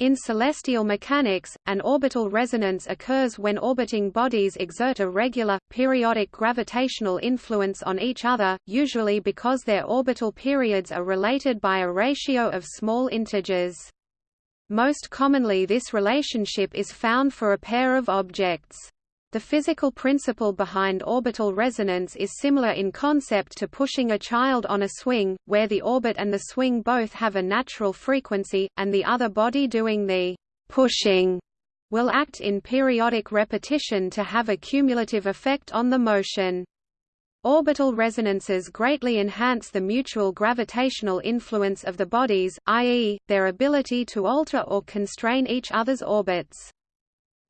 In celestial mechanics, an orbital resonance occurs when orbiting bodies exert a regular, periodic gravitational influence on each other, usually because their orbital periods are related by a ratio of small integers. Most commonly this relationship is found for a pair of objects. The physical principle behind orbital resonance is similar in concept to pushing a child on a swing, where the orbit and the swing both have a natural frequency, and the other body doing the pushing will act in periodic repetition to have a cumulative effect on the motion. Orbital resonances greatly enhance the mutual gravitational influence of the bodies, i.e., their ability to alter or constrain each other's orbits.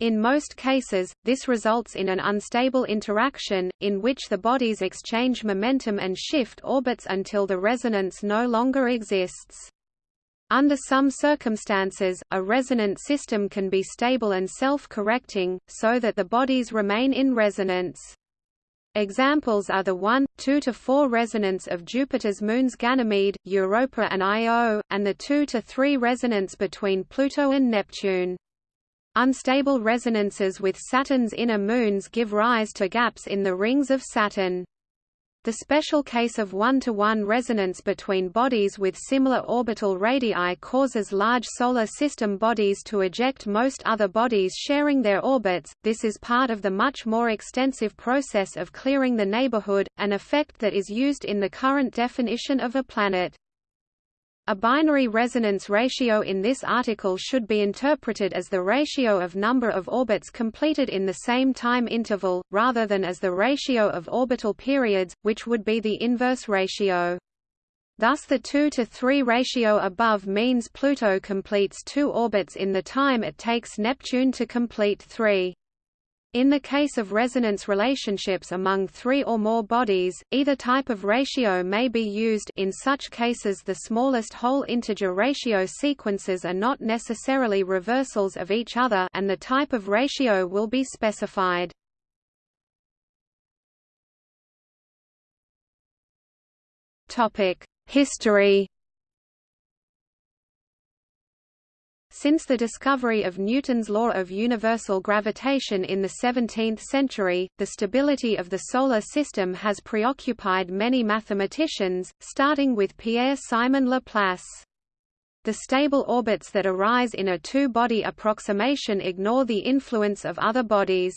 In most cases, this results in an unstable interaction, in which the bodies exchange momentum and shift orbits until the resonance no longer exists. Under some circumstances, a resonant system can be stable and self-correcting, so that the bodies remain in resonance. Examples are the 1, 2 to 4 resonance of Jupiter's moons Ganymede, Europa and Io, and the 2 to 3 resonance between Pluto and Neptune. Unstable resonances with Saturn's inner moons give rise to gaps in the rings of Saturn. The special case of one-to-one -one resonance between bodies with similar orbital radii causes large solar system bodies to eject most other bodies sharing their orbits. This is part of the much more extensive process of clearing the neighborhood, an effect that is used in the current definition of a planet. A binary resonance ratio in this article should be interpreted as the ratio of number of orbits completed in the same time interval, rather than as the ratio of orbital periods, which would be the inverse ratio. Thus the 2 to 3 ratio above means Pluto completes two orbits in the time it takes Neptune to complete three. In the case of resonance relationships among three or more bodies, either type of ratio may be used in such cases the smallest whole integer ratio sequences are not necessarily reversals of each other and the type of ratio will be specified. History Since the discovery of Newton's law of universal gravitation in the 17th century, the stability of the Solar System has preoccupied many mathematicians, starting with Pierre-Simon Laplace. The stable orbits that arise in a two-body approximation ignore the influence of other bodies.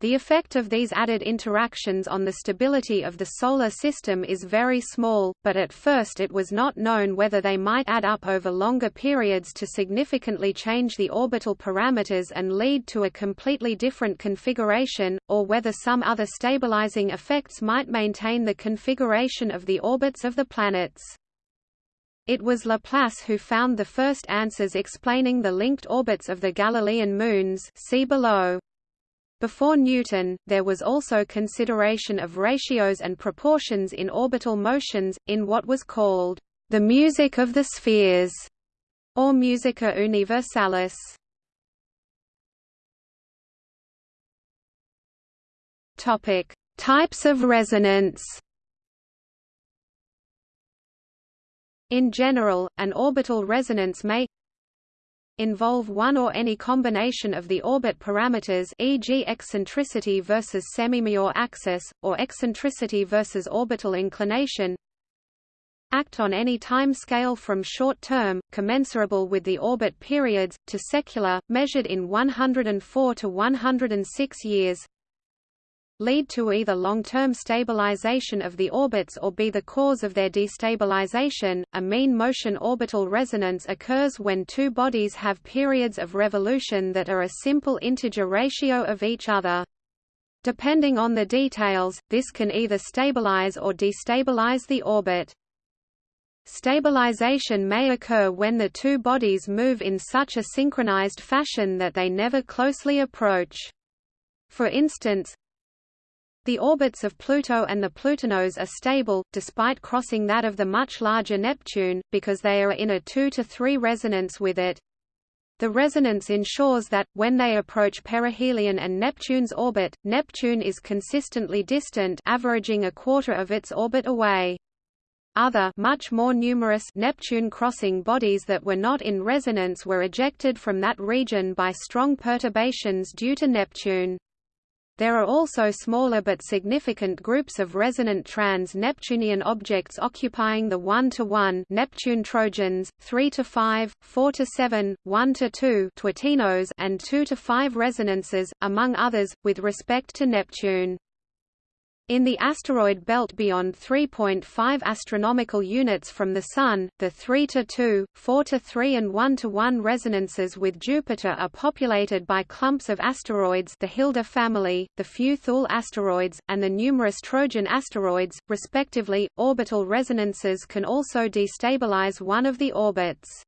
The effect of these added interactions on the stability of the Solar System is very small, but at first it was not known whether they might add up over longer periods to significantly change the orbital parameters and lead to a completely different configuration, or whether some other stabilizing effects might maintain the configuration of the orbits of the planets. It was Laplace who found the first answers explaining the linked orbits of the Galilean moons see below. Before Newton, there was also consideration of ratios and proportions in orbital motions, in what was called the music of the spheres, or musica universalis. Topic: Types of resonance. In general, an orbital resonance may involve one or any combination of the orbit parameters e.g. eccentricity versus semimajor axis, or eccentricity versus orbital inclination act on any time scale from short-term, commensurable with the orbit periods, to secular, measured in 104 to 106 years lead to either long-term stabilization of the orbits or be the cause of their destabilization. A mean motion orbital resonance occurs when two bodies have periods of revolution that are a simple integer ratio of each other. Depending on the details, this can either stabilize or destabilize the orbit. Stabilization may occur when the two bodies move in such a synchronized fashion that they never closely approach. For instance, the orbits of Pluto and the Plutinos are stable, despite crossing that of the much larger Neptune, because they are in a 2 to 3 resonance with it. The resonance ensures that, when they approach perihelion and Neptune's orbit, Neptune is consistently distant averaging a quarter of its orbit away. Other much more numerous Neptune-crossing bodies that were not in resonance were ejected from that region by strong perturbations due to Neptune. There are also smaller but significant groups of resonant trans-Neptunian objects occupying the 1-to-1 Neptune Trojans, 3-to-5, 4-to-7, 1-to-2 Twotinos and 2-to-5 resonances, among others, with respect to Neptune. In the asteroid belt beyond 3.5 astronomical units from the Sun, the 3 to 2, 4 to 3 and 1 to 1 resonances with Jupiter are populated by clumps of asteroids the Hilda family, the few Thule asteroids, and the numerous Trojan asteroids, respectively. Orbital resonances can also destabilize one of the orbits.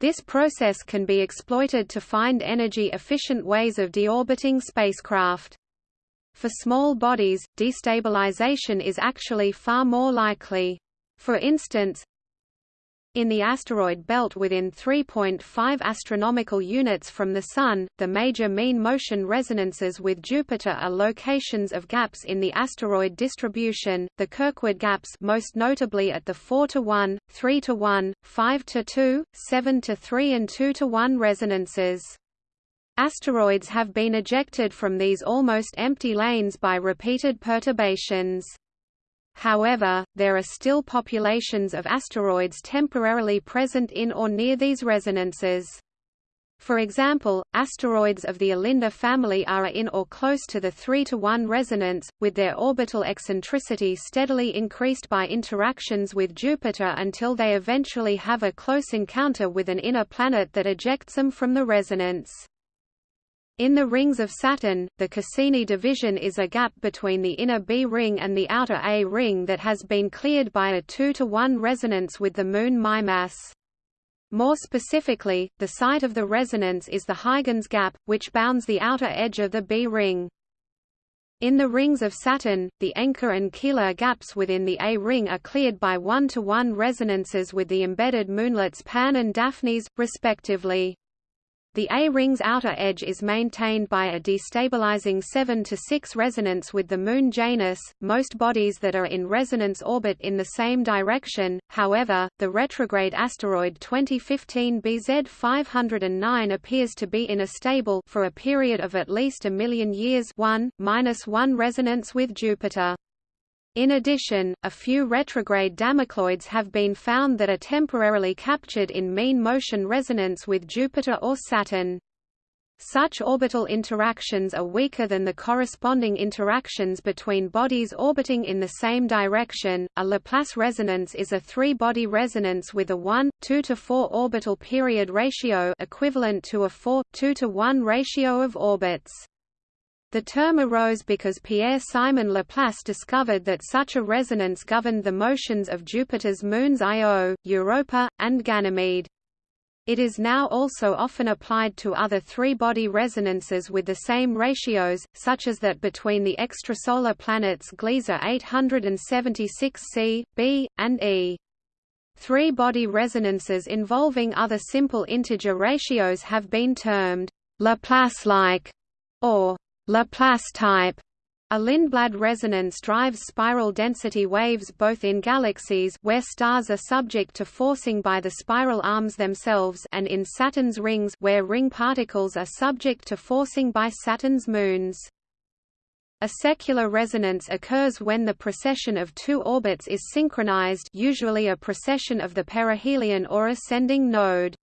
This process can be exploited to find energy-efficient ways of deorbiting spacecraft. For small bodies, destabilization is actually far more likely. For instance, in the asteroid belt within 3.5 astronomical units from the Sun, the major mean motion resonances with Jupiter are locations of gaps in the asteroid distribution, the Kirkwood gaps most notably at the 4 to 1, 3 to 1, 5 to 2, 7 to 3 and 2 to 1 resonances. Asteroids have been ejected from these almost empty lanes by repeated perturbations. However, there are still populations of asteroids temporarily present in or near these resonances. For example, asteroids of the Alinda family are in or close to the 3 to 1 resonance, with their orbital eccentricity steadily increased by interactions with Jupiter until they eventually have a close encounter with an inner planet that ejects them from the resonance. In the rings of Saturn, the Cassini division is a gap between the inner B ring and the outer A ring that has been cleared by a 2 to 1 resonance with the Moon Mimas. More specifically, the site of the resonance is the Huygens gap, which bounds the outer edge of the B ring. In the rings of Saturn, the Encke and Keeler gaps within the A ring are cleared by one-to-one -one resonances with the embedded moonlets Pan and Daphnis, respectively. The A-ring's outer edge is maintained by a destabilizing 7 to 6 resonance with the Moon Janus. Most bodies that are in resonance orbit in the same direction. However, the retrograde asteroid 2015 BZ 509 appears to be in a stable for a period of at least a million years 1 1 resonance with Jupiter. In addition, a few retrograde Damocloids have been found that are temporarily captured in mean motion resonance with Jupiter or Saturn. Such orbital interactions are weaker than the corresponding interactions between bodies orbiting in the same direction. A Laplace resonance is a three-body resonance with a 1 2 to 4 orbital period ratio equivalent to a 4 2 to 1 ratio of orbits. The term arose because Pierre-Simon Laplace discovered that such a resonance governed the motions of Jupiter's moons Io, Europa, and Ganymede. It is now also often applied to other three-body resonances with the same ratios, such as that between the extrasolar planets Gliese 876c, b, and e. Three-body resonances involving other simple integer ratios have been termed Laplace-like or Laplace type. A Lindblad resonance drives spiral density waves both in galaxies where stars are subject to forcing by the spiral arms themselves and in Saturn's rings where ring particles are subject to forcing by Saturn's moons. A secular resonance occurs when the precession of two orbits is synchronized usually a precession of the perihelion or ascending node.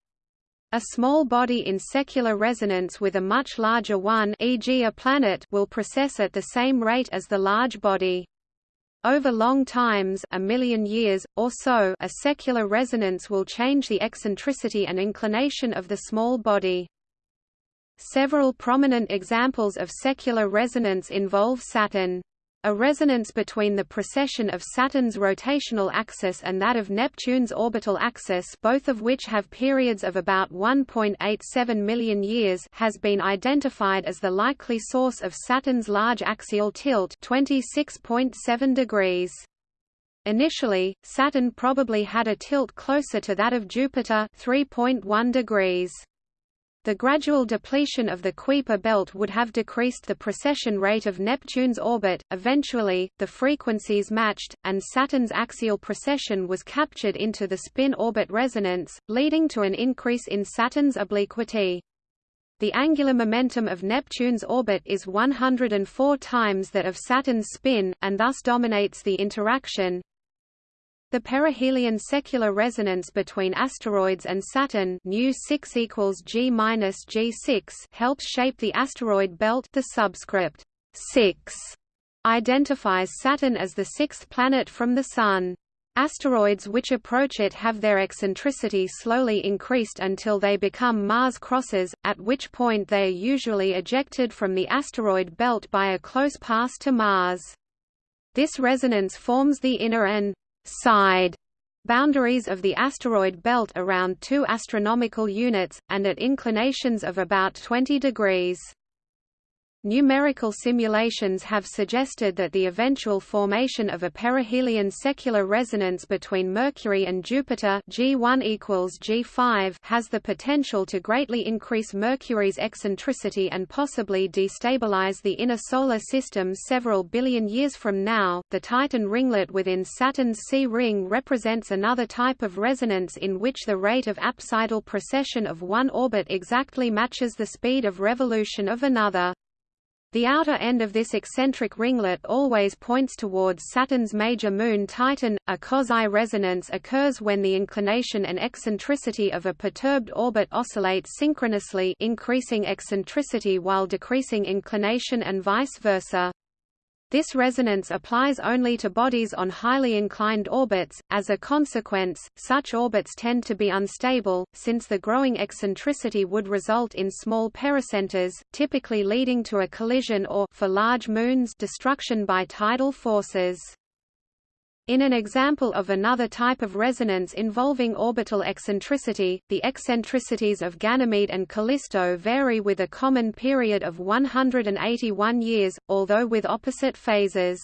A small body in secular resonance with a much larger one e.g. a planet will precess at the same rate as the large body. Over long times a million years, or so a secular resonance will change the eccentricity and inclination of the small body. Several prominent examples of secular resonance involve Saturn. A resonance between the precession of Saturn's rotational axis and that of Neptune's orbital axis both of which have periods of about 1.87 million years has been identified as the likely source of Saturn's large axial tilt 26.7 degrees. Initially, Saturn probably had a tilt closer to that of Jupiter 3.1 degrees. The gradual depletion of the Kuiper belt would have decreased the precession rate of Neptune's orbit. Eventually, the frequencies matched, and Saturn's axial precession was captured into the spin-orbit resonance, leading to an increase in Saturn's obliquity. The angular momentum of Neptune's orbit is 104 times that of Saturn's spin, and thus dominates the interaction. The perihelion secular resonance between asteroids and Saturn nu 6 equals G G6 helps shape the asteroid belt the subscript 6 identifies Saturn as the sixth planet from the Sun. Asteroids which approach it have their eccentricity slowly increased until they become Mars crossers, at which point they are usually ejected from the asteroid belt by a close pass to Mars. This resonance forms the inner and side boundaries of the asteroid belt around 2 astronomical units, and at inclinations of about 20 degrees. Numerical simulations have suggested that the eventual formation of a perihelion secular resonance between Mercury and Jupiter G1 equals G5 has the potential to greatly increase Mercury's eccentricity and possibly destabilize the inner solar system several billion years from now. The Titan ringlet within Saturn's C ring represents another type of resonance in which the rate of apsidal precession of one orbit exactly matches the speed of revolution of another. The outer end of this eccentric ringlet always points towards Saturn's major moon Titan. A quasi-resonance occurs when the inclination and eccentricity of a perturbed orbit oscillate synchronously, increasing eccentricity while decreasing inclination and vice versa. This resonance applies only to bodies on highly inclined orbits. As a consequence, such orbits tend to be unstable, since the growing eccentricity would result in small pericenters, typically leading to a collision or, for large moons, destruction by tidal forces. In an example of another type of resonance involving orbital eccentricity, the eccentricities of Ganymede and Callisto vary with a common period of 181 years, although with opposite phases.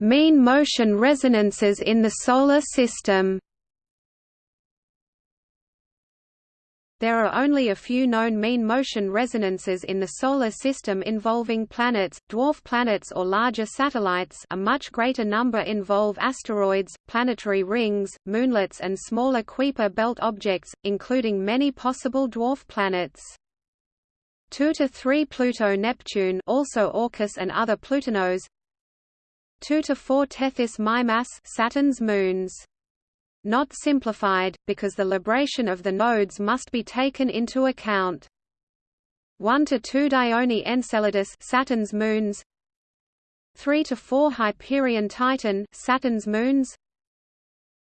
Mean motion resonances in the Solar System There are only a few known mean motion resonances in the Solar System involving planets, dwarf planets or larger satellites a much greater number involve asteroids, planetary rings, moonlets and smaller Kuiper belt objects, including many possible dwarf planets. 2 to 3 Pluto Neptune also Orcus and other Plutinos 2 to 4 Tethys Mimas Saturn's moons not simplified, because the libration of the nodes must be taken into account. 1 to 2 Dione Enceladus Saturn's moons 3 to 4 Hyperion Titan Saturn's moons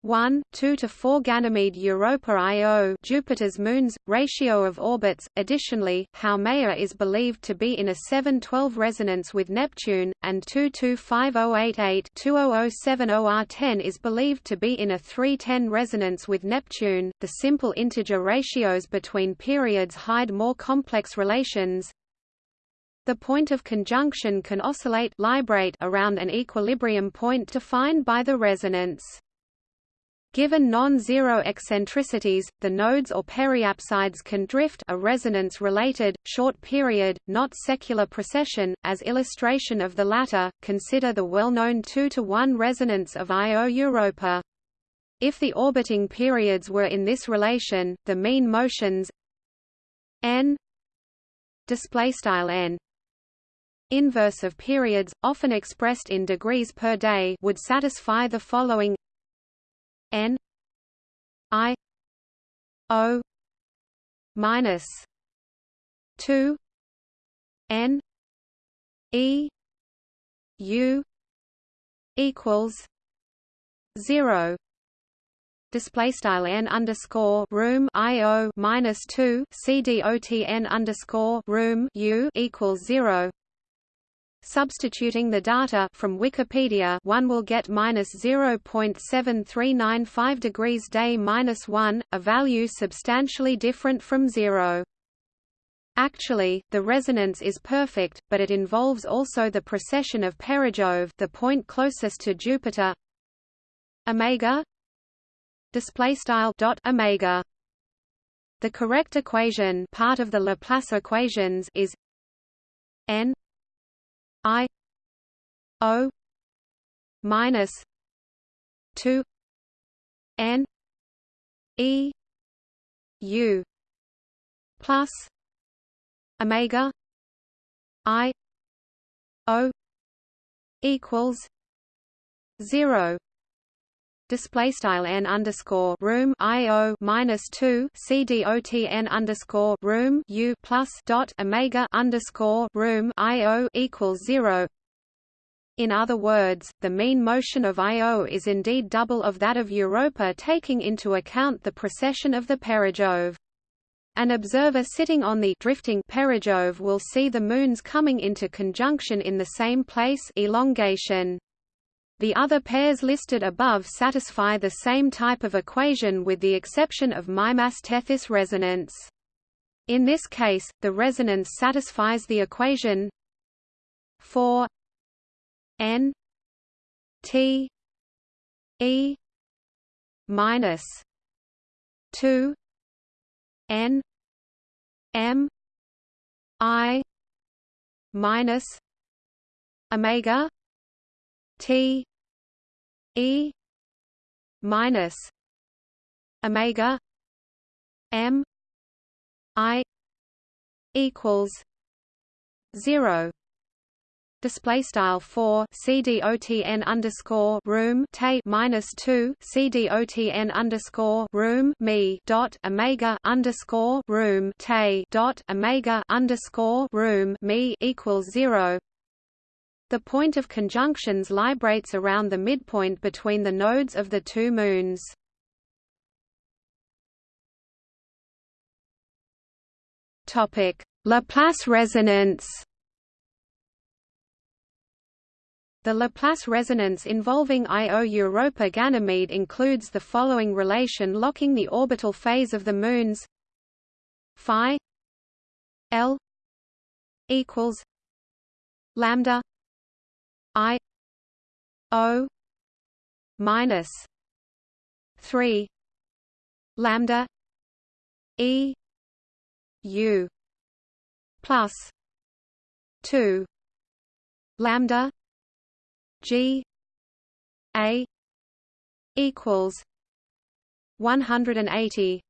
1, 2 to 4 Ganymede Europa Io Jupiter's moons, ratio of orbits. Additionally, Haumea is believed to be in a 712 resonance with Neptune, and 225088 2007 OR10 is believed to be in a 310 resonance with Neptune. The simple integer ratios between periods hide more complex relations. The point of conjunction can oscillate librate around an equilibrium point defined by the resonance. Given non-zero eccentricities, the nodes or periapsides can drift a resonance-related, short period, not secular precession. As illustration of the latter, consider the well-known 2 to 1 resonance of Io Europa. If the orbiting periods were in this relation, the mean motions n n inverse of periods, often expressed in degrees per day would satisfy the following N I O minus two N E U equals zero. Display style n underscore room i o minus two c d o t n underscore room u equals zero Substituting the data from Wikipedia, one will get minus 0.7395 degrees day minus 1, a value substantially different from zero. Actually, the resonance is perfect, but it involves also the precession of Perijove, the point closest to Jupiter. Omega display style dot omega the correct equation part of the Laplace equations is n i o minus 2 n e u plus omega i o equals 0 display style n underscore room i o minus two c d o t n underscore room u plus dot omega underscore room i o equals zero. In other words, the mean motion of Io is indeed double of that of Europa taking into account the precession of the perijove. An observer sitting on the drifting perijove will see the moons coming into conjunction in the same place elongation. The other pairs listed above satisfy the same type of equation with the exception of Mimas Tethys resonance. In this case, the resonance satisfies the equation 4 n t e minus 2 n m i minus omega T E minus Omega M I equals zero. Display style 4 cdotn underscore room t minus 2 cdotn underscore room me dot omega underscore room t dot omega underscore room me equals 0 the point of conjunctions librates around the midpoint between the nodes of the two moons. Topic: Laplace resonance. The Laplace resonance involving Io Europa Ganymede includes the following relation locking the orbital phase of the moons phi l equals lambda I O minus three lambda E U plus two lambda G A equals one hundred and eighty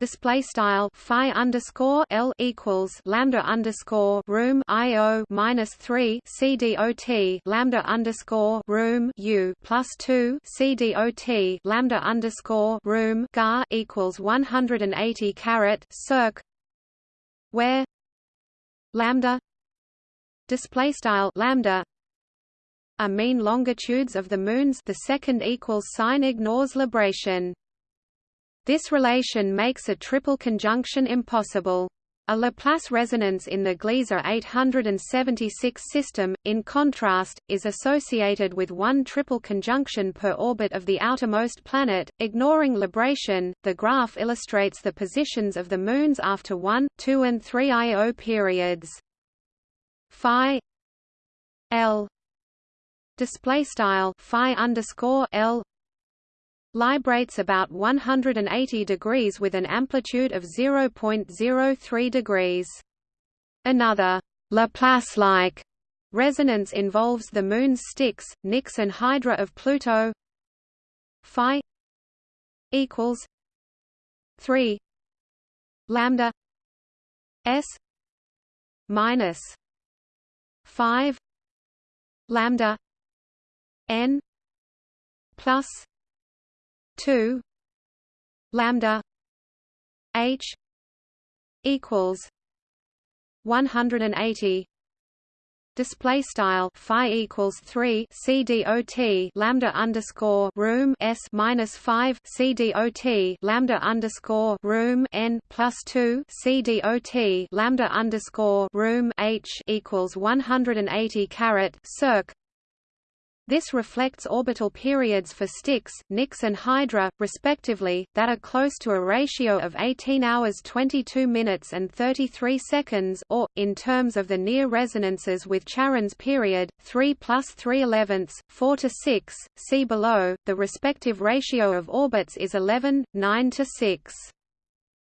display style phi underscore L equals lambda underscore room IO minus three C D O T lambda underscore room U plus two C D O T lambda underscore room GA equals one hundred and eighty carat circ where lambda display style lambda are mean longitudes of the moons. The second equals sign ignores libration this relation makes a triple conjunction impossible. A Laplace resonance in the Gliese 876 system, in contrast, is associated with one triple conjunction per orbit of the outermost planet. Ignoring libration, the graph illustrates the positions of the moons after 1, 2 and 3 IO periods. Phi L display style phi underscore L librates about 180 degrees with an amplitude of 0.03 degrees. Another Laplace-like resonance involves the Moon's Styx, Nix and Hydra of Pluto. Phi equals 3 lambda s minus 5 lambda n plus 2 lambda h equals 180 display style phi equals 3 c dot lambda underscore room s minus 5 cdot lambda underscore room n plus 2 cdot lambda underscore room h equals 180 caret circ This reflects orbital periods for Styx, Nix and Hydra, respectively, that are close to a ratio of 18 hours 22 minutes and 33 seconds or, in terms of the near resonances with Charon's period, 3 plus 3 elevenths, 4 to 6, see below, the respective ratio of orbits is 11, 9 to 6.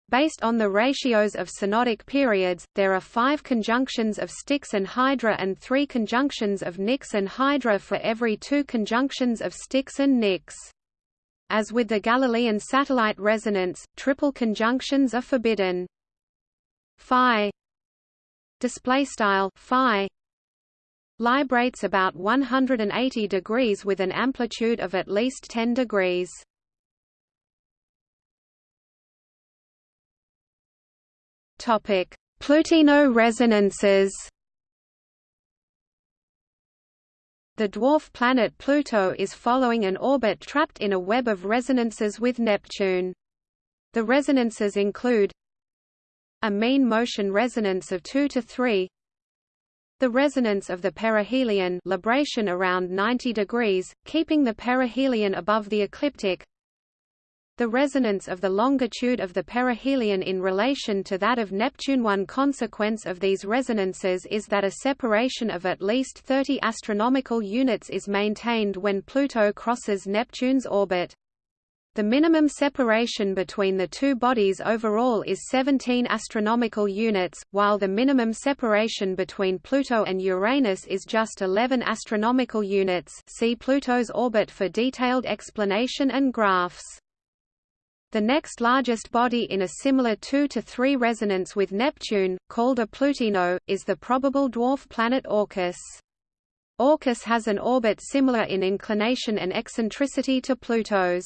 Based on the ratios of synodic periods, there are five conjunctions of Styx and Hydra and three conjunctions of Nix and Hydra for every two conjunctions of Styx and Nix. As with the Galilean satellite resonance, triple conjunctions are forbidden. Phi display style phi librates about 180 degrees with an amplitude of at least 10 degrees. Topic: Plutino resonances. The dwarf planet Pluto is following an orbit trapped in a web of resonances with Neptune. The resonances include a mean motion resonance of 2 to 3 the resonance of the perihelion libration around 90 degrees, keeping the perihelion above the ecliptic the resonance of the longitude of the perihelion in relation to that of Neptune. One consequence of these resonances is that a separation of at least 30 astronomical units is maintained when Pluto crosses Neptune's orbit. The minimum separation between the two bodies overall is 17 astronomical units, while the minimum separation between Pluto and Uranus is just 11 astronomical units. See Pluto's orbit for detailed explanation and graphs. The next largest body in a similar 2 to 3 resonance with Neptune, called a Plutino, is the probable dwarf planet Orcus. Orcus has an orbit similar in inclination and eccentricity to Pluto's.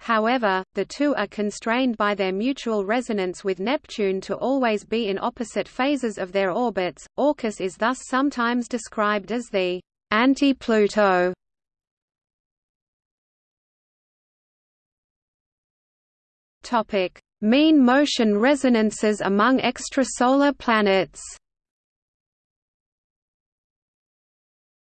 However, the two are constrained by their mutual resonance with Neptune to always be in opposite phases of their orbits. Orcus is thus sometimes described as the anti-Pluto Topic: Mean motion resonances among extrasolar planets.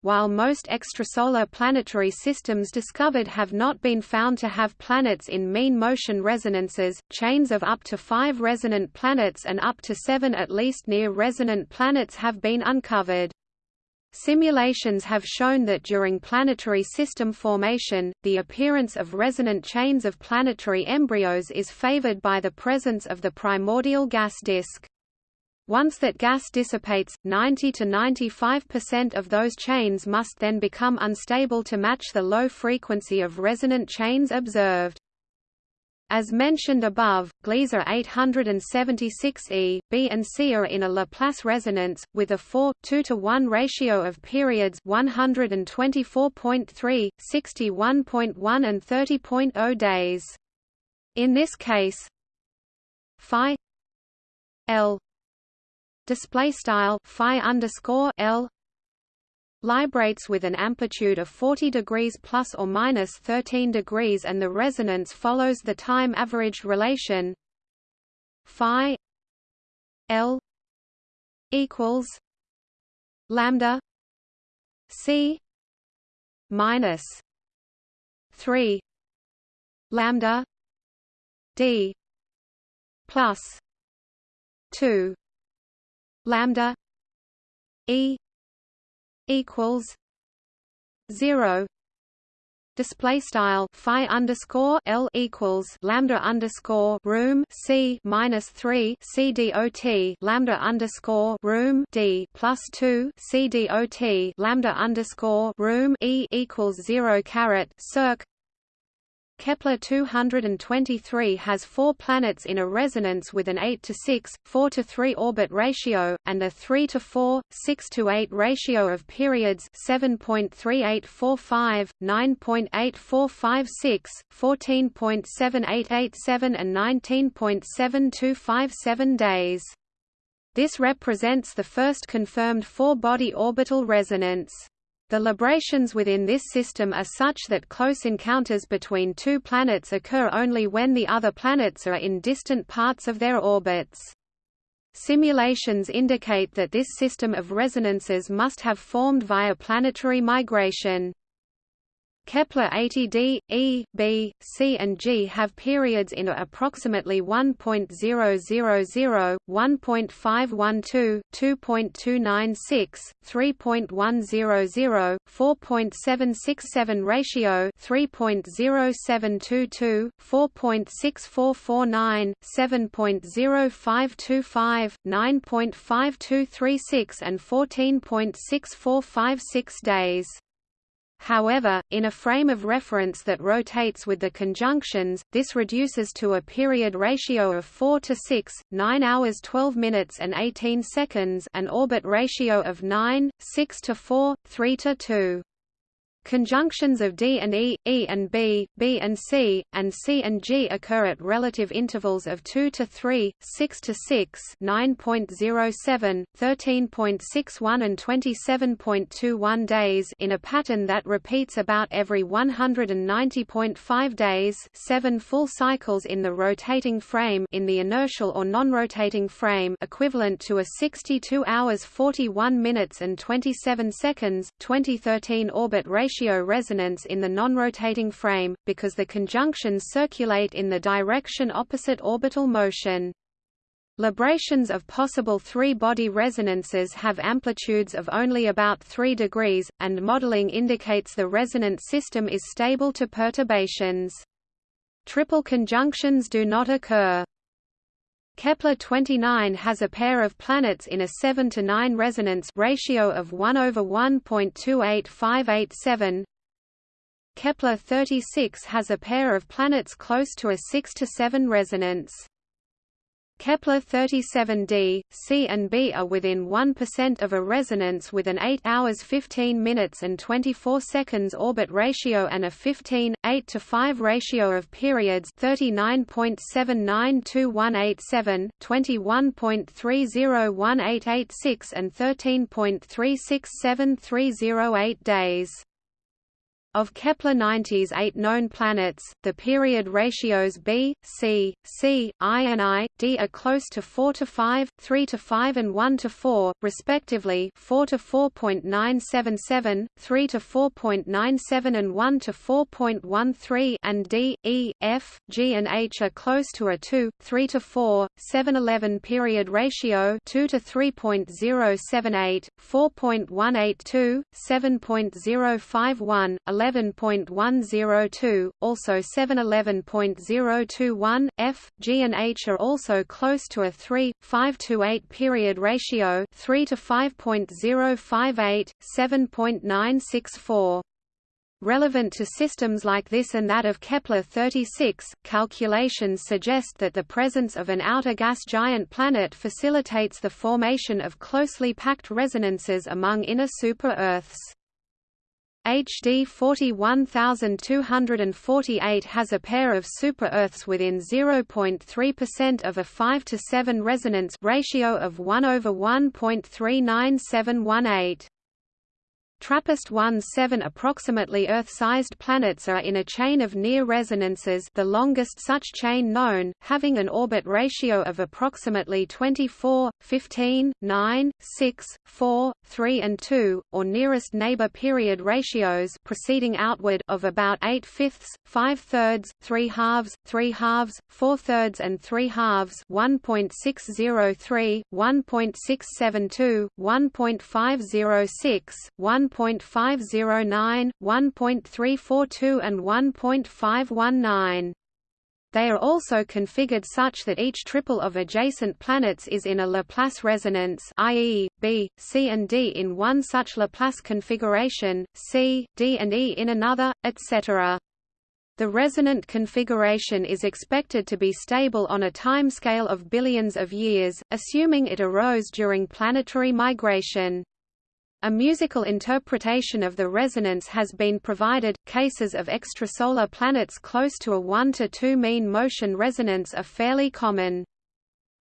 While most extrasolar planetary systems discovered have not been found to have planets in mean motion resonances, chains of up to five resonant planets and up to seven at least near resonant planets have been uncovered. Simulations have shown that during planetary system formation, the appearance of resonant chains of planetary embryos is favored by the presence of the primordial gas disk. Once that gas dissipates, 90 to 95% of those chains must then become unstable to match the low frequency of resonant chains observed. As mentioned above, Gliese 876e, B and C are in a Laplace resonance, with a 4, 2 to 1 ratio of periods 124.3, 61.1 and 30.0 days. In this case, phi L display style phi underscore L librates with an amplitude of 40 degrees plus or minus 13 degrees and the resonance follows the time averaged relation phi L equals lambda C minus 3 lambda D plus 2 lambda E equals zero. Display style phi underscore L equals lambda underscore room C minus three C dot lambda underscore room D plus two C dot lambda underscore room E equals zero caret circ Kepler 223 has four planets in a resonance with an 8 to 6, 4 to 3 orbit ratio, and a 3 to 4, 6 to 8 ratio of periods 7.3845, 9.8456, 14.7887 and 19.7257 days. This represents the first confirmed four-body orbital resonance. The librations within this system are such that close encounters between two planets occur only when the other planets are in distant parts of their orbits. Simulations indicate that this system of resonances must have formed via planetary migration. Kepler 80d, E, B, C and G have periods in approximately 1.000, 1.512, 2.296, 3.100, 4.767 ratio 3.0722, 4.6449, 7.0525, 9.5236 and 14.6456 days. However, in a frame of reference that rotates with the conjunctions, this reduces to a period ratio of 4 to 6, 9 hours 12 minutes and 18 seconds an orbit ratio of 9, 6 to 4, 3 to 2. Conjunctions of D and E, E and B, B and C, and C and G occur at relative intervals of 2 to 3, 6 to 6, 9.07, 13.61 and 27.21 days in a pattern that repeats about every 190.5 days, 7 full cycles in the rotating frame in the inertial or non-rotating frame equivalent to a 62 hours 41 minutes and 27 seconds 2013 orbit ratio ratio resonance in the non-rotating frame, because the conjunctions circulate in the direction opposite orbital motion. Librations of possible three-body resonances have amplitudes of only about 3 degrees, and modeling indicates the resonant system is stable to perturbations. Triple conjunctions do not occur. Kepler-29 has a pair of planets in a 7 to 9 resonance ratio of 1 over 1.28587. Kepler-36 has a pair of planets close to a 6 to 7 resonance. Kepler 37d, C and B are within 1% of a resonance with an 8 hours 15 minutes and 24 seconds orbit ratio and a 15, 8 to 5 ratio of periods 39.792187, 21.301886 and 13.367308 days. Of Kepler-90's eight known planets, the period ratios B, C, C, I and I, D are close to 4 to 5, 3 to 5 and 1 to 4, respectively 4 to 4.977, 3 to 4.97 and 1 to 4.13 and D, E, F, G and H are close to a 2, 3 to 4, 7-11 period ratio 2 to 3.078, 4.182, 7.051, 11 11.102, also 711.021, F, G and H are also close to a 3, 5 to 8 period ratio 3 to 5.058, 7.964. Relevant to systems like this and that of Kepler-36, calculations suggest that the presence of an outer gas giant planet facilitates the formation of closely packed resonances among inner super-Earths. HD 41248 has a pair of super-Earths within 0.3% of a 5 to 7 resonance ratio of 1 over 1.39718. TRAPPIST-1-7 approximately Earth-sized planets are in a chain of near resonances the longest such chain known, having an orbit ratio of approximately 24, 15, 9, 6, 4, 3 and 2, or nearest neighbor period ratios proceeding outward of about 8 fifths, 5 thirds, 3 halves, 3 halves, 4 thirds and 3 halves 1.603, 1.672, 1.506, 1 1.509, 1.342 and 1.519. They are also configured such that each triple of adjacent planets is in a Laplace resonance i.e., B, C and D in one such Laplace configuration, C, D and E in another, etc. The resonant configuration is expected to be stable on a timescale of billions of years, assuming it arose during planetary migration. A musical interpretation of the resonance has been provided. Cases of extrasolar planets close to a 1 to 2 mean motion resonance are fairly common.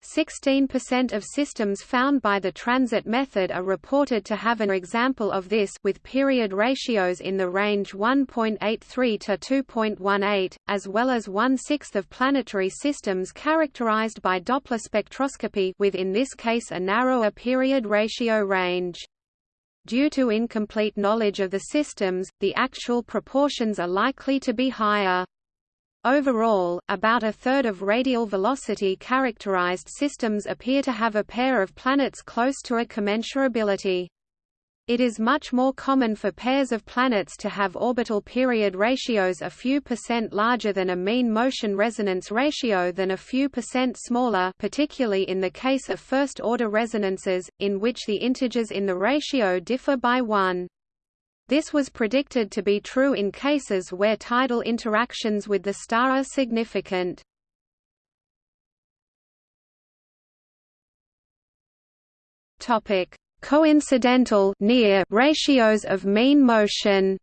16% of systems found by the transit method are reported to have an example of this with period ratios in the range 1.83 to 2.18, as well as one-sixth of planetary systems characterized by Doppler spectroscopy with in this case a narrower period ratio range. Due to incomplete knowledge of the systems, the actual proportions are likely to be higher. Overall, about a third of radial velocity characterized systems appear to have a pair of planets close to a commensurability. It is much more common for pairs of planets to have orbital period ratios a few percent larger than a mean motion resonance ratio than a few percent smaller particularly in the case of first-order resonances, in which the integers in the ratio differ by 1. This was predicted to be true in cases where tidal interactions with the star are significant. Topic: Coincidental near ratios of mean motion.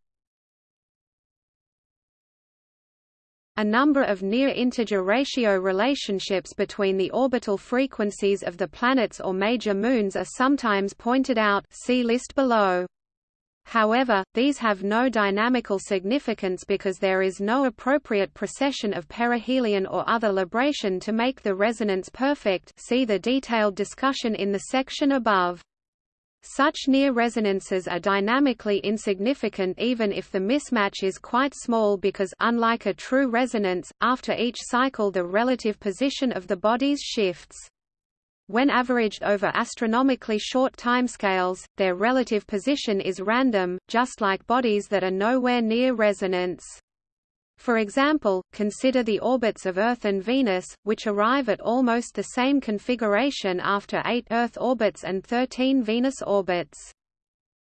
A number of near-integer ratio relationships between the orbital frequencies of the planets or major moons are sometimes pointed out see list below. However, these have no dynamical significance because there is no appropriate precession of perihelion or other libration to make the resonance perfect see the detailed discussion in the section above. Such near resonances are dynamically insignificant even if the mismatch is quite small because unlike a true resonance, after each cycle the relative position of the bodies shifts. When averaged over astronomically short timescales, their relative position is random, just like bodies that are nowhere near resonance. For example, consider the orbits of Earth and Venus, which arrive at almost the same configuration after 8 Earth orbits and 13 Venus orbits.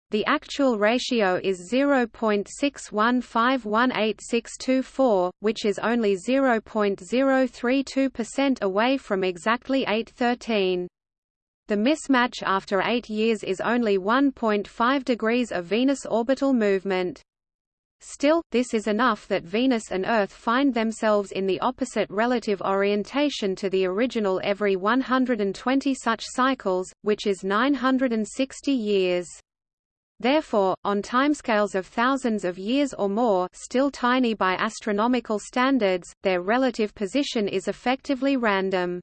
The actual ratio is 0.61518624, which is only 0.032% away from exactly 813. The mismatch after 8 years is only 1.5 degrees of Venus orbital movement. Still, this is enough that Venus and Earth find themselves in the opposite relative orientation to the original every 120 such cycles, which is 960 years. Therefore, on timescales of thousands of years or more still tiny by astronomical standards, their relative position is effectively random.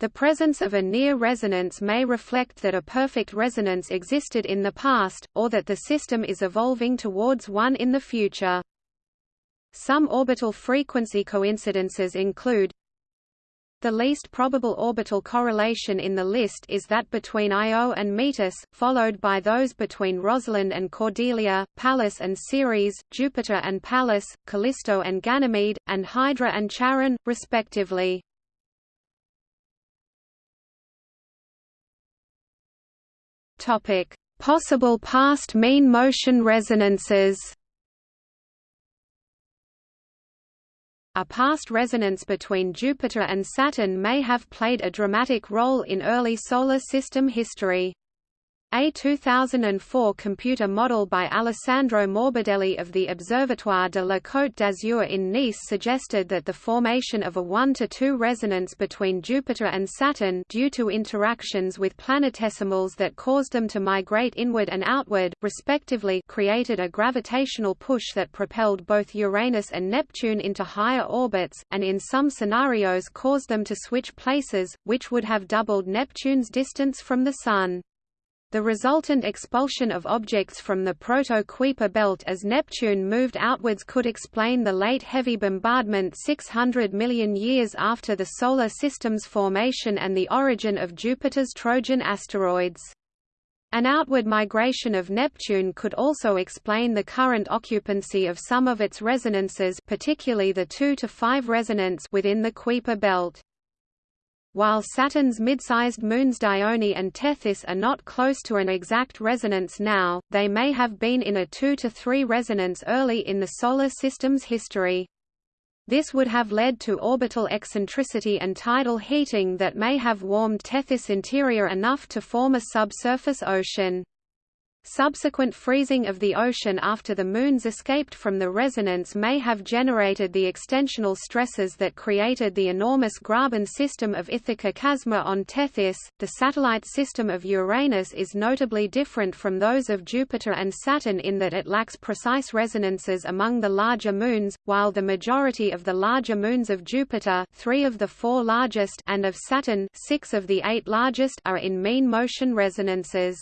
The presence of a near resonance may reflect that a perfect resonance existed in the past, or that the system is evolving towards one in the future. Some orbital frequency coincidences include the least probable orbital correlation in the list is that between Io and Metis, followed by those between Rosalind and Cordelia, Pallas and Ceres, Jupiter and Pallas, Callisto and Ganymede, and Hydra and Charon, respectively. Possible past mean motion resonances A past resonance between Jupiter and Saturn may have played a dramatic role in early Solar System history. A 2004 computer model by Alessandro Morbidelli of the Observatoire de la Côte d'Azur in Nice suggested that the formation of a 1 to 2 resonance between Jupiter and Saturn due to interactions with planetesimals that caused them to migrate inward and outward, respectively created a gravitational push that propelled both Uranus and Neptune into higher orbits, and in some scenarios caused them to switch places, which would have doubled Neptune's distance from the Sun. The resultant expulsion of objects from the Proto-Kuiper belt as Neptune moved outwards could explain the late heavy bombardment 600 million years after the Solar System's formation and the origin of Jupiter's Trojan asteroids. An outward migration of Neptune could also explain the current occupancy of some of its resonances particularly the 2 to 5 resonance within the Kuiper belt. While Saturn's mid-sized moons Dione and Tethys are not close to an exact resonance now, they may have been in a 2 to 3 resonance early in the Solar System's history. This would have led to orbital eccentricity and tidal heating that may have warmed Tethys' interior enough to form a subsurface ocean. Subsequent freezing of the ocean after the Moon's escaped from the resonance may have generated the extensional stresses that created the enormous Graben system of Ithaca Chasma on Tethys. The satellite system of Uranus is notably different from those of Jupiter and Saturn in that it lacks precise resonances among the larger moons, while the majority of the larger moons of Jupiter, three of the four largest, and of Saturn, six of the eight largest, are in mean motion resonances.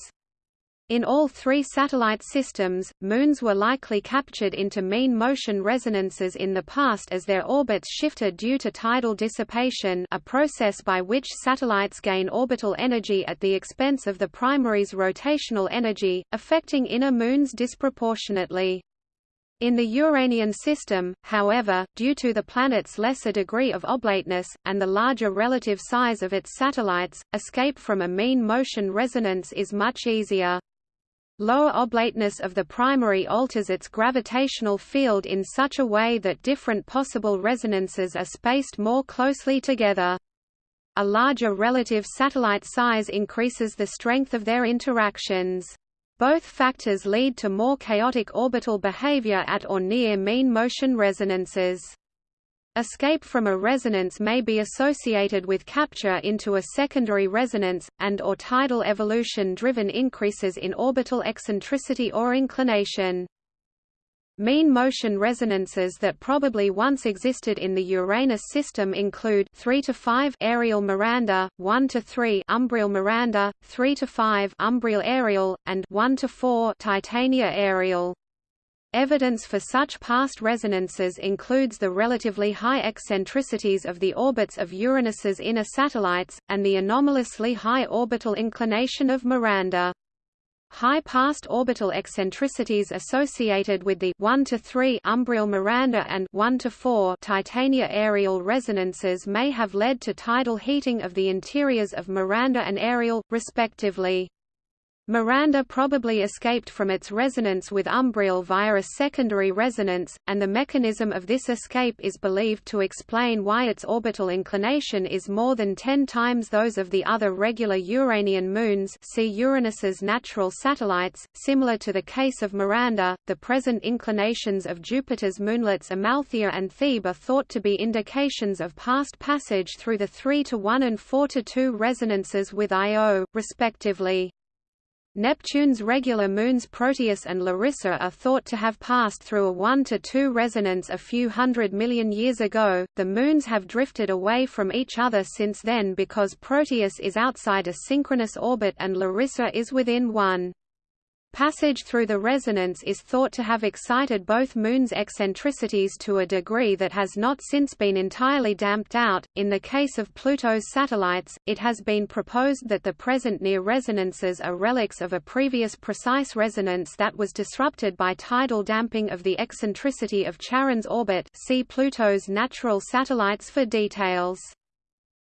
In all three satellite systems, moons were likely captured into mean motion resonances in the past as their orbits shifted due to tidal dissipation a process by which satellites gain orbital energy at the expense of the primary's rotational energy, affecting inner moons disproportionately. In the Uranian system, however, due to the planet's lesser degree of oblateness, and the larger relative size of its satellites, escape from a mean motion resonance is much easier. Lower oblateness of the primary alters its gravitational field in such a way that different possible resonances are spaced more closely together. A larger relative satellite size increases the strength of their interactions. Both factors lead to more chaotic orbital behavior at or near mean motion resonances. Escape from a resonance may be associated with capture into a secondary resonance, and or tidal evolution-driven increases in orbital eccentricity or inclination. Mean motion resonances that probably once existed in the Uranus system include 3 to 5 Ariel Miranda, 1 to 3 Umbriel Miranda, 3 to 5 Umbriel Ariel, and 1 to 4 Titania Ariel. Evidence for such past resonances includes the relatively high eccentricities of the orbits of Uranus's inner satellites, and the anomalously high orbital inclination of Miranda. High past orbital eccentricities associated with the 1 to 3 Umbriel Miranda and 1 to 4 Titania Ariel resonances may have led to tidal heating of the interiors of Miranda and Ariel, respectively. Miranda probably escaped from its resonance with Umbriel via a secondary resonance, and the mechanism of this escape is believed to explain why its orbital inclination is more than 10 times those of the other regular Uranian moons see Uranus's natural satellites. Similar to the case of Miranda, the present inclinations of Jupiter's moonlets Amalthea and Thebe are thought to be indications of past passage through the 3 to 1 and 4 to 2 resonances with Io, respectively. Neptune's regular moons Proteus and Larissa are thought to have passed through a 1 to 2 resonance a few hundred million years ago. The moons have drifted away from each other since then because Proteus is outside a synchronous orbit and Larissa is within one. Passage through the resonance is thought to have excited both moons' eccentricities to a degree that has not since been entirely damped out. In the case of Pluto's satellites, it has been proposed that the present near resonances are relics of a previous precise resonance that was disrupted by tidal damping of the eccentricity of Charon's orbit. See Pluto's natural satellites for details.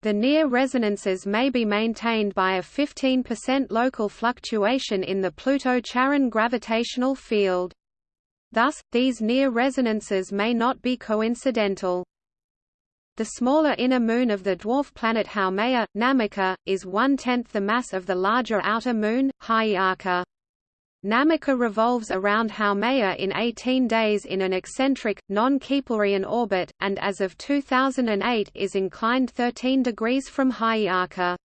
The near resonances may be maintained by a 15% local fluctuation in the Pluto-Charon gravitational field. Thus, these near resonances may not be coincidental. The smaller inner moon of the dwarf planet Haumea, Namaka, is one-tenth the mass of the larger outer moon, Hi'iaka. Namaka revolves around Haumea in 18 days in an eccentric, non-Keplerian orbit, and as of 2008 is inclined 13 degrees from Hi'iaka.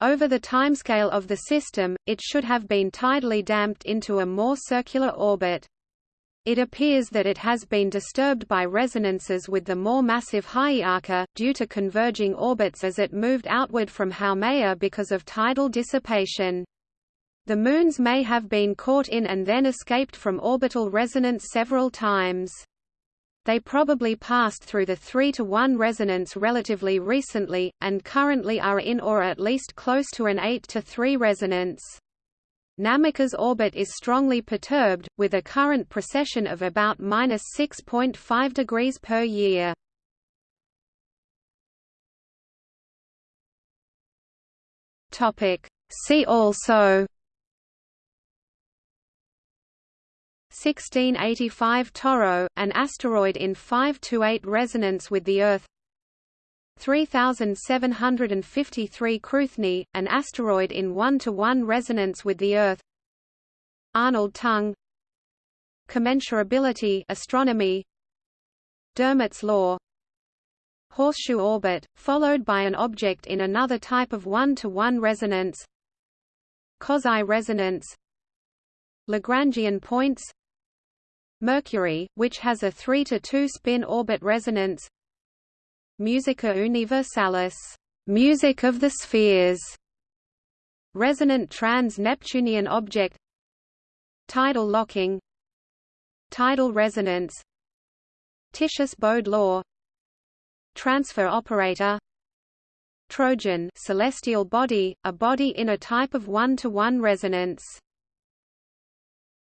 Over the timescale of the system, it should have been tidally damped into a more circular orbit. It appears that it has been disturbed by resonances with the more massive Hi'iaka, due to converging orbits as it moved outward from Haumea because of tidal dissipation. The moons may have been caught in and then escaped from orbital resonance several times. They probably passed through the 3 to 1 resonance relatively recently, and currently are in or at least close to an 8 to 3 resonance. Namaka's orbit is strongly perturbed, with a current precession of about minus 6.5 degrees per year. See also 1685 Toro, an asteroid in 5–8 resonance with the Earth. 3753 Cruithne, an asteroid in 1–1 resonance with the Earth. Arnold tongue Commensurability astronomy. Dermott's law. Horseshoe orbit, followed by an object in another type of 1–1 resonance. Quasi-resonance Lagrangian points Mercury, which has a 3 to 2 spin orbit resonance. Musica universalis. Music of the spheres, resonant trans-Neptunian object. Tidal locking. Tidal resonance. Titius-Bode law. Transfer operator. Trojan celestial body, a body in a type of one-to-one -one resonance